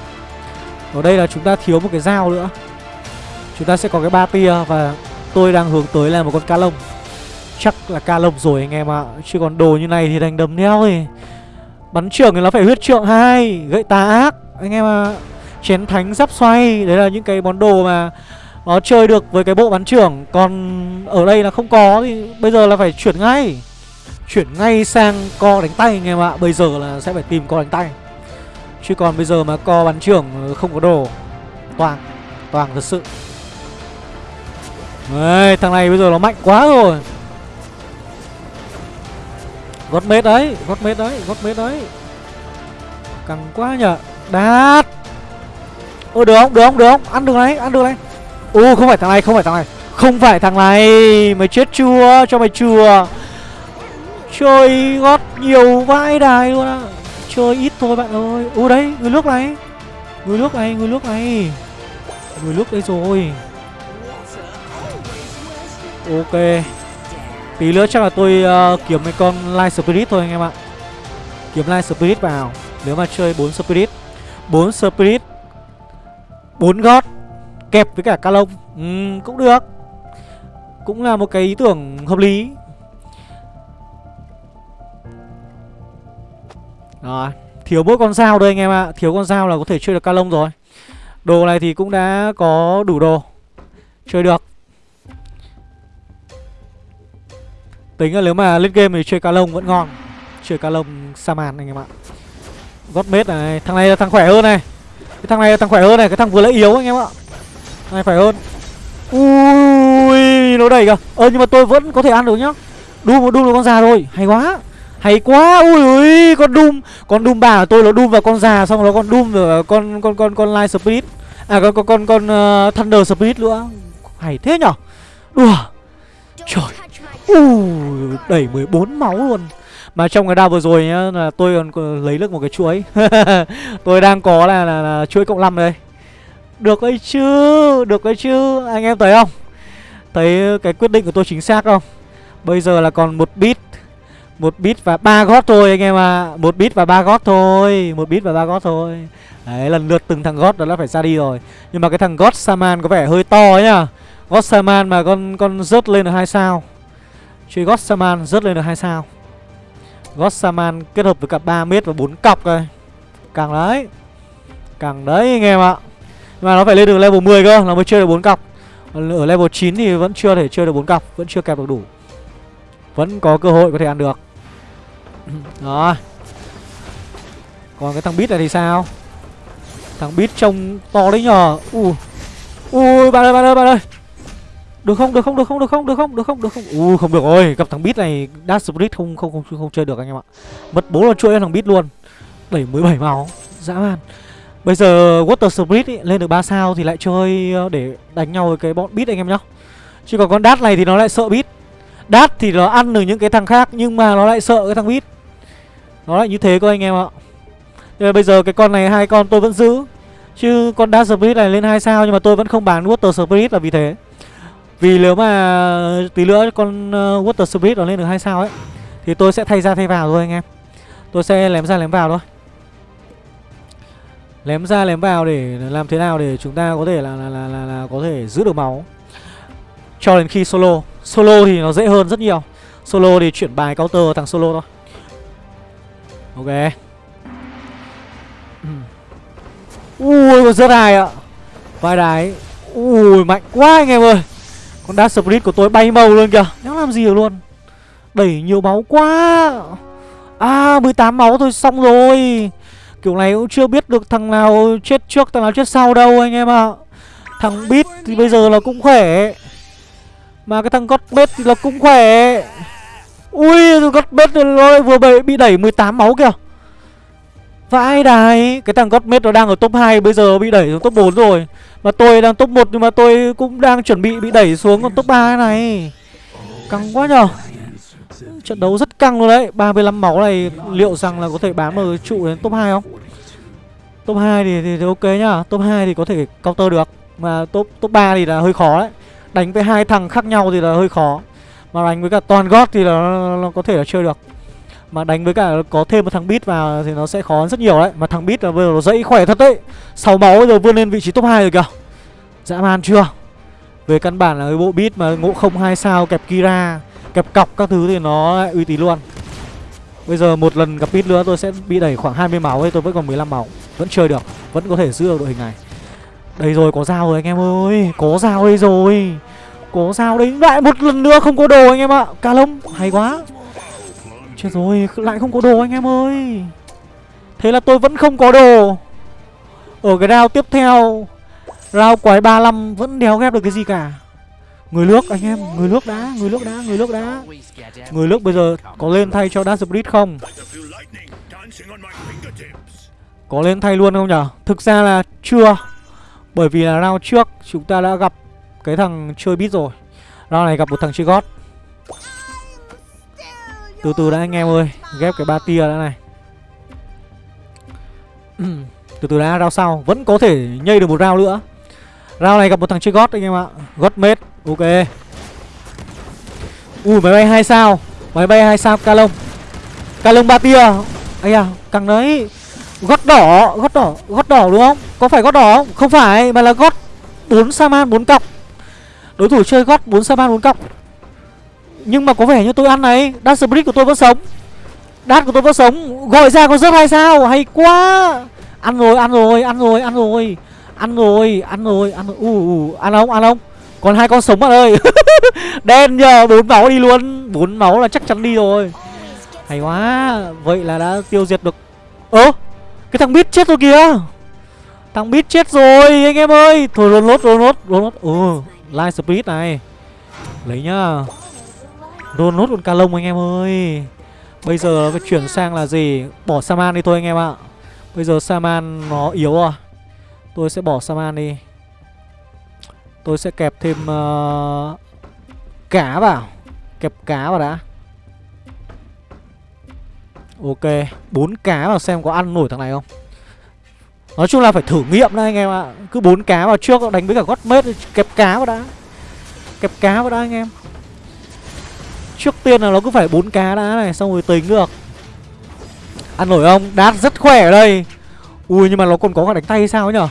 Ở đây là chúng ta thiếu một cái dao nữa. Chúng ta sẽ có cái ba tia và tôi đang hướng tới là một con cá lông. Chắc là ca lông rồi anh em ạ. À. Chứ còn đồ như này thì đánh đấm đeo thì bắn trưởng thì nó phải huyết trượng hai, gậy tà ác anh em ạ. À. Chén thánh giáp xoay Đấy là những cái món đồ mà Nó chơi được với cái bộ bắn trưởng Còn ở đây là không có Thì bây giờ là phải chuyển ngay Chuyển ngay sang co đánh tay anh em ạ Bây giờ là sẽ phải tìm co đánh tay Chứ còn bây giờ mà co bắn trưởng không có đồ Toàn Toàn thật sự Đấy, thằng này bây giờ nó mạnh quá rồi Gót mết đấy Gót mết đấy Gót mết đấy. Căng quá nhở đạt, Ôi được không, được không, được không? Ăn được này, ăn được này. Ô không phải thằng này, không phải thằng này. Không phải thằng này. Mày chết chưa, cho mày chừa. Chơi gót nhiều vãi đài luôn á. Chơi ít thôi bạn ơi. Ô đấy, người nước này. Người nước này, người nước này. Người nước đây rồi. Ok. Tí nữa chắc là tôi uh, kiếm mấy con Light Spirit thôi anh em ạ. Kiếm Light Spirit vào Nếu mà chơi 4 Spirit. 4 Spirit 4 God Kẹp với cả calong ừ, Cũng được. Cũng là một cái ý tưởng hợp lý. Rồi Thiếu mỗi con dao đây anh em ạ. Thiếu con dao là có thể chơi được calong rồi. Đồ này thì cũng đã có đủ đồ. Chơi được. Tính là nếu mà lên game thì chơi cá lông vẫn ngon. Chơi cá lông Saman anh em ạ. Gót mết này Thằng này là thằng khỏe hơn này. Cái thằng này là thằng khỏe hơn này Cái thằng vừa lấy yếu anh em ạ. Thằng này khỏe hơn. Ui Nó đẩy kìa. Ờ nhưng mà tôi vẫn có thể ăn được nhá. Doom một Doom được con già rồi Hay quá. Hay quá. Ui ui con Doom con Doom bà của tôi nó Doom vào con già xong rồi con Doom vào con con con con Light Spirit. À con con con con uh, Thunder Spirit nữa. Hay thế nhở? Đùa. Trời ui đẩy 14 máu luôn. Mà trong cái đao vừa rồi nhá là tôi còn lấy được một cái chuỗi. Tôi đang có là, là, là chuỗi cộng 5 đây. Được ấy chứ được ấy chứ. Anh em thấy không? Thấy cái quyết định của tôi chính xác không? Bây giờ là còn một bit một bit và ba gót thôi anh em ạ. À. một bit và ba gót thôi một bit và ba gót thôi. Đấy lần lượt từng thằng gót đó đã phải ra đi rồi. Nhưng mà cái thằng gót saman có vẻ hơi to ấy nhá. Gót saman mà con con rớt lên được hai sao chơi gót saman rớt lên được 2 sao. Gót saman kết hợp với cả 3 mét và 4 cọc đây càng đấy càng đấy anh em ạ. Nhưng mà nó phải lên được level 10 cơ, nó mới chơi được 4 cọc. Ở level 9 thì vẫn chưa thể chơi được 4 cọc, vẫn chưa kẹp được đủ. Vẫn có cơ hội có thể ăn được. Đó Còn cái thằng bit này thì sao? Thằng bit trông to đấy nhờ. Ui Ui, bạn ơi bạn ơi bạn ơi được không? Được không? Được không? Được không? Được không? Được không? Được không? U không được rồi gặp thằng bit này dash split không không không không, chơi được anh em ạ. Mất bố là chuỗi thằng bit luôn. Đẩy mười bảy máu. Dã man. Bây giờ water split ý, lên được 3 sao thì lại chơi ờ, để đánh nhau với cái bọn bit anh em nhá. Chứ còn con dash này thì nó lại sợ bit dash thì nó ăn được những cái thằng khác Nhưng mà nó lại sợ cái thằng bit Nó lại như thế cơ anh em ạ. Nhưng mà bây giờ cái con này hai con tôi vẫn giữ. Chứ con Dash Spirit này lên hai sao Nhưng mà tôi vẫn không bán Water Spirit là vì thế. Vì nếu mà tí nữa con uh, Water Spirit nó lên được hai sao ấy Thì tôi sẽ thay ra thay vào thôi anh em. Tôi sẽ lém ra lém vào thôi. Lém ra lém vào để làm thế nào để chúng ta có thể là là, là, là, là có thể giữ được máu. Cho đến khi solo. Solo thì nó dễ hơn rất nhiều. Solo thì chuyển bài counter thằng solo thôi. Ok. Ui còn rất dài ạ. Vai đái. Ui mạnh quá anh em ơi. Con Dark Spirit của tôi bay màu luôn kìa. Nó làm gì được luôn? Đẩy nhiều máu quá. À 18 máu thôi xong rồi. Kiểu này cũng chưa biết được thằng nào chết trước thằng nào chết sau đâu anh em ạ. Thằng Beat thì bây giờ là cũng khỏe. Mà cái thằng Godbet thì là cũng khỏe. Ui Godbet nó vừa bị, bị đẩy 18 máu kìa. Vãi đài Cái thằng Godmate nó đang ở top 2 Bây giờ bị đẩy xuống top 4 rồi. Mà tôi đang top 1 Nhưng mà tôi cũng đang chuẩn bị bị đẩy xuống còn top 3 này. Căng quá nhờ. Trận đấu rất căng luôn đấy. 35 máu này liệu rằng là có thể bám ở trụ đến top 2 không? Top 2 thì, thì, thì ok nhá Top 2 thì có thể counter được. Mà top top 3 thì là hơi khó đấy. Đánh với hai thằng khác nhau thì là hơi khó. Mà đánh với cả toàn gót thì là nó, nó có thể là chơi được. Mà đánh với cả có thêm một thằng bit vào thì nó sẽ khó hơn rất nhiều đấy. Mà thằng bit là bây giờ nó dậy khỏe thật đấy. Sáu máu bây giờ vươn lên vị trí top 2 rồi kìa. Dã man chưa? Về căn bản là cái bộ bit mà ngộ không hai sao kẹp Kira Kẹp cọc các thứ thì nó uy tín luôn. Bây giờ một lần gặp bit nữa tôi sẽ bị đẩy khoảng 20 máu ấy tôi vẫn còn 15 máu. Vẫn chơi được, vẫn có thể giữ được đội hình này. Đây rồi có dao rồi anh em ơi. Có dao đây rồi. Có dao đấy Lại một lần nữa không có đồ anh em ạ. Cà lông hay quá. Chết rồi, lại không có đồ anh em ơi. Thế là tôi vẫn không có đồ. Ở cái round tiếp theo, Round quái 35 vẫn đéo ghép được cái gì cả. Người nước, anh em, Người nước đá Người nước đá Người nước đá Người nước bây giờ có lên thay cho Dash Split không? Có lên thay luôn không nhở? Thực ra là chưa. Bởi vì là round trước chúng ta đã gặp cái thằng chơi bit rồi. Round này gặp một thằng chơi gót từ từ đã anh em ơi Ghép cái ba tia đã này. Từ từ đã rao sau Vẫn có thể nhây được một rao nữa. Rao này gặp một thằng chơi gót anh em ạ. Gót mết Ok. Ui máy bay hai sao Máy bay hai sao Calong Calong ba tia Ây à càng đấy. Gót đỏ, gót đỏ, gót đỏ đúng không? Có phải gót đỏ không? Không phải, mà là gót 4 Saman 4 cọc. Đối thủ chơi gót 4 Saman 4 cọc. Nhưng mà có vẻ như tôi ăn này Dash Brick của tôi vẫn sống. Dash của tôi vẫn sống. Gọi ra có rất hay sao? Hay quá. Ăn rồi ăn rồi ăn rồi ăn rồi. Ăn rồi ăn rồi ăn rồi. Uh, uh, Ăn không ăn không? Còn hai con sống bạn ơi. Đen nhờ bốn máu đi luôn. Bốn máu là chắc chắn đi rồi. Hay quá. Vậy là đã tiêu diệt được. Ơ Cái thằng bit chết rồi kìa. Thằng bit chết rồi anh em ơi. Thôi lốt lốt lột lốt lốt. Ừ Light Spirit này. Lấy nhá. Rôn nốt con ca lông anh em ơi. Bây giờ phải chuyển sang là gì? Bỏ Saman đi thôi anh em ạ. Bây giờ Saman nó yếu rồi. Tôi sẽ bỏ Saman đi. Tôi sẽ kẹp thêm uh, Cá vào. Kẹp cá vào đã. Ok bốn cá vào xem có ăn nổi thằng này không? Nói chung là phải thử nghiệm đấy anh em ạ. Cứ bốn cá vào trước đánh với cả gót mết Kẹp cá vào đã. Kẹp cá vào đã anh em. Trước tiên là nó cứ phải bốn cá đã này Xong rồi tính được. Ăn nổi không? Đát rất khỏe ở đây. Ui nhưng mà nó còn có cả đánh tay sao ấy nhở?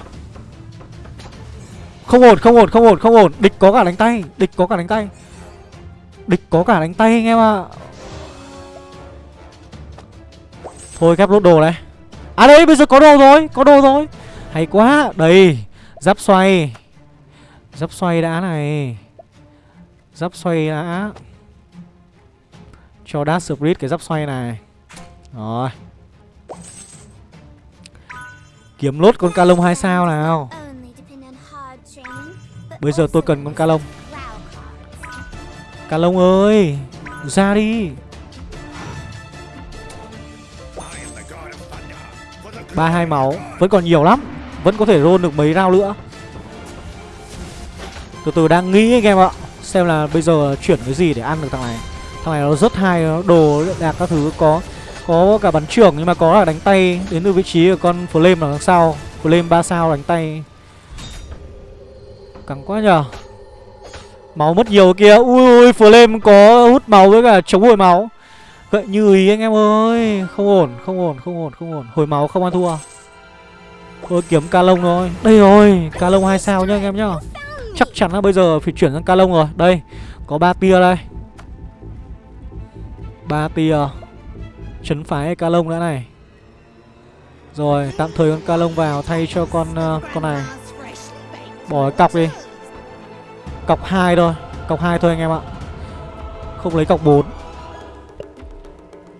Không ổn, không ổn, không ổn, không ổn. Địch có cả đánh tay, địch có cả đánh tay. Địch có cả đánh tay anh em ạ. Thôi ghép lốt đồ này. À đây bây giờ có đồ rồi Có đồ rồi. Hay quá Đây Giáp xoay. Giáp xoay đã này. Giáp xoay đã. Cho Dash Spirit cái giáp xoay này. Rồi. Kiếm lốt con ca lông 2 sao nào. Bây giờ tôi cần con ca lông. Ca lông ơi, Ra đi. Ba hai máu, Vẫn còn nhiều lắm. Vẫn có thể roll được mấy round nữa. Từ từ đang nghĩ anh em ạ, Xem là bây giờ chuyển cái gì để ăn được thằng này. Thằng này nó rất hay nó Đồ đạc các thứ, có Có cả bắn trưởng, nhưng mà có là đánh tay Đến từ vị trí của con Flame ở đằng sau. Flame 3 sao đánh tay. Cẳng quá nhở Máu mất nhiều kia. Ui ui, Flame có hút máu với cả chống hồi máu. Gậy như ý anh em ơi. Không ổn không ổn không ổn không ổn. Hồi máu không ăn thua. Thôi, kiếm ca lông thôi. Đây rồi, ca lông hai sao nhá anh em nhá. Chắc chắn là bây giờ phải chuyển sang ca lông rồi. Đây, có ba tia đây ba tia Chấn phái ca lông đã này. Rồi tạm thời con ca lông vào Thay cho con uh, con này. Bỏ cái cọc đi. Cọc 2 thôi Cọc 2 thôi anh em ạ. Không lấy cọc 4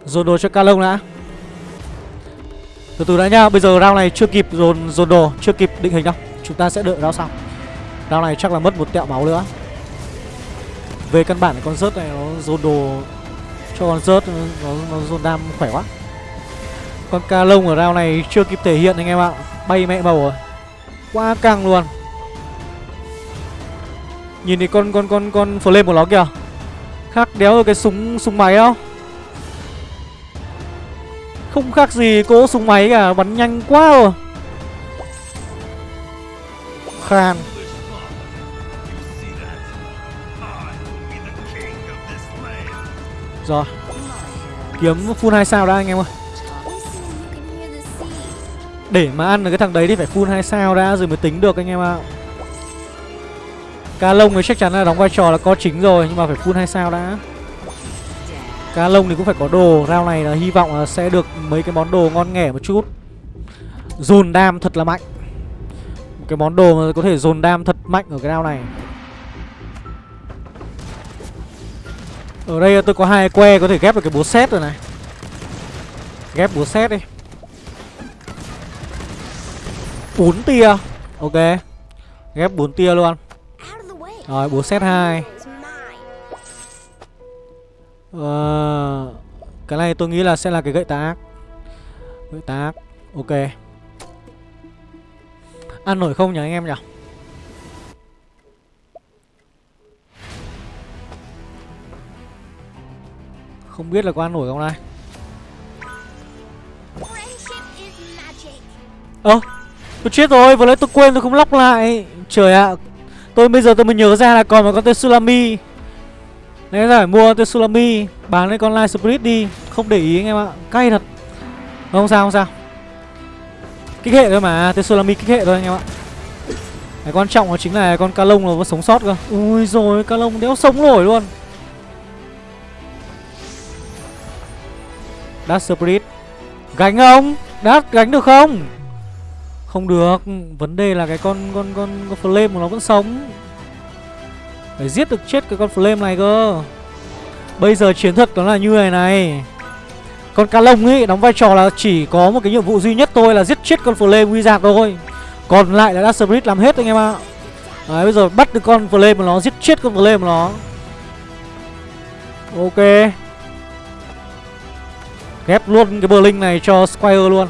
Dồn đồ cho ca lông đã. Từ từ đã nhá Bây giờ round này chưa kịp dồn dồn đồ Chưa kịp định hình đâu. Chúng ta sẽ đợi round sau. Round này chắc là mất một tẹo máu nữa. Về căn bản con rớt này nó dồn đồ cho con rớt nó, nó dồn đam khỏe quá. Con ca lông ở round này chưa kịp thể hiện anh em ạ. Bay mẹ bầu rồi. Quá căng luôn. Nhìn thì con con con con flame của nó kìa. Khác đéo ở cái súng súng máy không không khác gì cỗ súng máy cả Bắn nhanh quá rồi. Khan. Rồi. Kiếm full 2 sao đã, anh em ơi. Để mà ăn được cái thằng đấy thì phải full 2 sao đã, Rồi mới tính được, anh em ạ. Ca lông thì chắc chắn là đóng vai trò là co chính rồi, Nhưng mà phải full 2 sao đã. Cá lông thì cũng phải có đồ. Rao này là hy vọng là sẽ được mấy cái món đồ ngon nghẻ một chút. Dồn đam thật là mạnh. Một cái món đồ mà có thể dồn đam thật mạnh ở cái rao này. Ở đây tôi có hai que có thể ghép được cái búa xét rồi này. Ghép búa xét đi. Bốn tia. Ok. Ghép bốn tia luôn. Rồi búa xét hai. Ờ, cái này tôi nghĩ là sẽ là cái gậy tác Gậy tác Ok. Ăn nổi không nhỉ anh em nhỉ? Không biết là có ăn nổi không đây? Ơ ờ, Tôi chết rồi vừa nãy tôi quên tôi không lóc lại. Trời ạ Tôi bây giờ tôi mới nhớ ra là còn một con tên Sulami Đấy phải mua tên Sulami Bán lên con Light Spirit đi. Không để ý anh em ạ Cay thật. Không sao không sao. Kích hệ thôi mà Tên Sulami kích hệ thôi anh em ạ. Cái quan trọng đó chính là con ca lông nó vẫn sống sót cơ. Ui rồi ca lông đéo sống nổi luôn Dark Spirit. Gánh à không? Dark gánh được không? Không được. Vấn đề là cái con con con, con Flame của nó vẫn sống. Phải giết được chết cái con Flame này cơ. Bây giờ chiến thuật nó là như này này. Con cá lông ấy đóng vai trò là chỉ có một cái nhiệm vụ duy nhất thôi là giết chết con Flame Wizard thôi. Còn lại là Dark Spirit làm hết anh em ạ. Đấy bây giờ bắt được con Flame của nó giết chết con Flame của nó. Ok. Ghép luôn cái Blink này cho Squire luôn.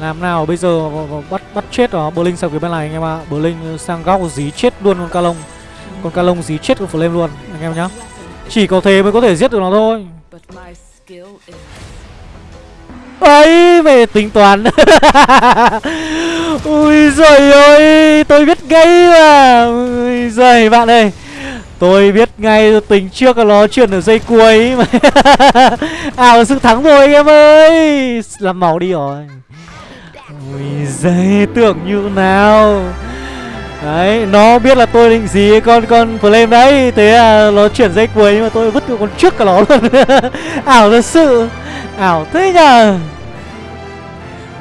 Làm nào bây giờ bắt bắt chết nó Blink sang phía bên này anh em ạ. À. Blink sang góc dí chết luôn con ca lông Con ca lông dí chết con Flame luôn anh em nhá. Chỉ có thế mới có thể giết được nó thôi. Ấy về tính toán. Ui giời ơi tôi biết ngay mà. Ui giời bạn ơi Tôi biết ngay tính trước là nó chuyển ở dây cuối. Mà Ảo sự thắng rồi anh em ơi. Làm máu đi rồi. Ui giời tưởng như nào. Đấy, nó biết là tôi định gì, con con flame đấy. Thế là nó chuyển dây cuối, nhưng mà tôi vứt con trước cả nó luôn. Ảo thật sự. Ảo thế nhờ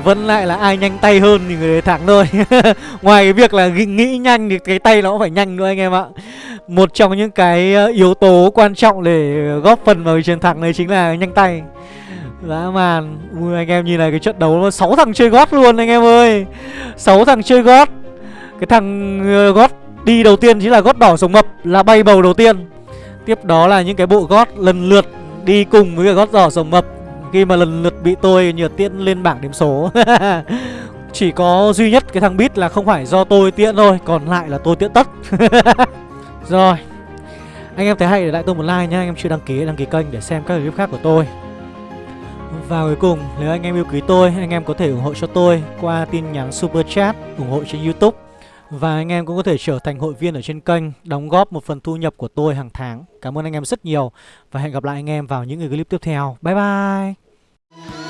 vẫn lại là ai nhanh tay hơn thì người đấy thắng thôi. Ngoài cái việc là nghĩ nhanh thì cái tay nó cũng phải nhanh nữa anh em ạ. Một trong những cái ờ, yếu tố quan trọng để góp phần vào chiến thắng này chính là nhanh tay. Dã man. Ui, anh em nhìn này, cái trận đấu 6 thằng chơi gót luôn anh em ơi. 6 thằng chơi gót. Cái thằng ờ, gót đi đầu tiên chính là gót đỏ sống mập, Là bay bầu đầu tiên. Tiếp đó là những cái bộ gót lần lượt đi cùng với cái gót đỏ sống mập khi mà lần lượt bị tôi nhờ tiễn lên bảng điểm số. Chỉ có duy nhất cái thằng bit là không phải do tôi tiễn thôi, Còn lại là tôi tiễn tất. Rồi, Anh em thấy hay để lại tôi một like nha Anh em chưa đăng ký đăng ký kênh để xem các clip khác của tôi. Và cuối cùng, nếu anh em yêu quý tôi, Anh em có thể ủng hộ cho tôi qua tin nhắn super chat, ủng hộ trên youtube và anh em cũng có thể trở thành hội viên ở trên kênh, Đóng góp một phần thu nhập của tôi hàng tháng. Cảm ơn anh em rất nhiều Và hẹn gặp lại anh em vào những clip tiếp theo. Bye bye!